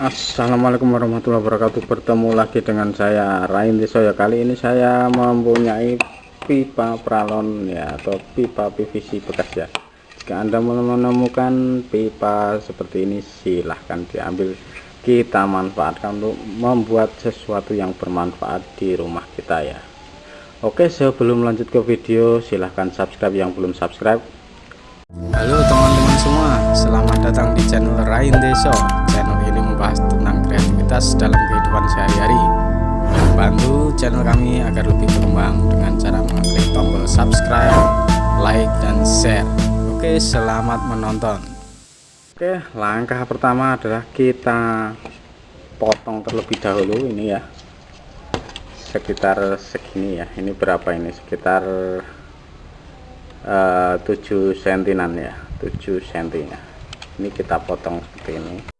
Assalamualaikum warahmatullahi wabarakatuh. Bertemu lagi dengan saya Rain Deso ya kali ini saya mempunyai pipa pralon ya atau pipa PVC bekas ya. Jika anda menemukan pipa seperti ini silahkan diambil. Kita manfaatkan untuk membuat sesuatu yang bermanfaat di rumah kita ya. Oke sebelum lanjut ke video silahkan subscribe yang belum subscribe. Halo teman-teman semua, selamat datang di channel Rain Deso. Membahas tentang kreativitas dalam kehidupan sehari-hari. Bantu channel kami agar lebih berkembang dengan cara mengklik tombol subscribe, like, dan share. Oke, selamat menonton. Oke langkah pertama adalah kita potong terlebih dahulu ini ya sekitar segini ya ini berapa ini sekitar uh, 7 sentinan ya 7 sentinya ini kita potong seperti ini